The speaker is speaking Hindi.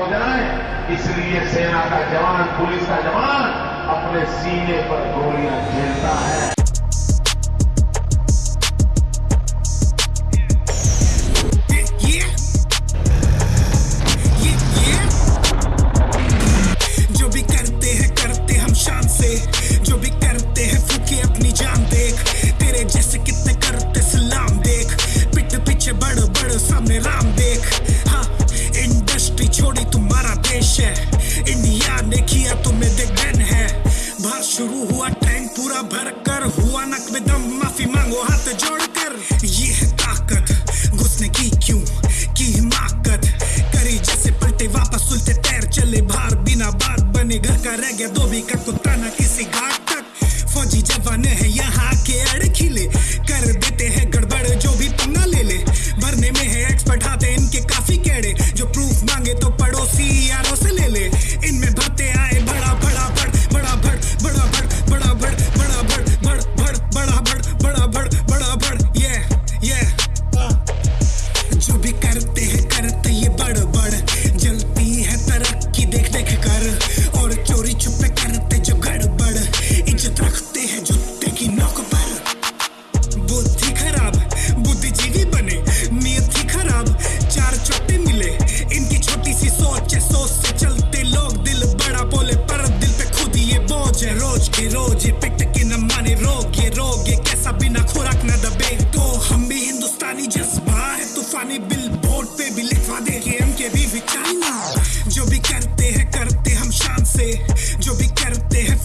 हो जाए इसलिए सेना का जवान पुलिस का जवान अपने सीने पर गोलियाँ झेलता है. Yeah, yeah. ट्रेंड पूरा भर कर हुआ नक में दम, माफ़ी मांगो, हाथ जोड़कर। ये है ताकत घुसने की क्यों? की हिमाकत करी जैसे पलटे वापस उल्टे पैर चले बाहर। बिना बात बने घर का रह गया धोबी का कुत्ता ना किसी घाट तक। फौजी जवान है यहाँ के अड़खिले। कर देते हैं गड़बड़ जो भी पंगा ले ले। भरने में है एक्सपर्ट हाथे इनके काफ़ी केड़े। जो प्रूफ मांगे तो नीयत थी खराब। चार चट्टे मिले इनकी छोटी सी सोच है सोच से चलते लोग दिल बड़ा बोले पर दिल पे खुद ये बोझ है। रोज के रोज ये पिट के न माने रोग ये रोग ये कैसा बिना खुराक न दबे। तो हम भी हिंदुस्तानी जज्बा है तूफानी बिल बोर्ड पे भी लिखवा दे के एम के भी, भी जो भी करते हैं करते हम शान से। जो भी करते हैं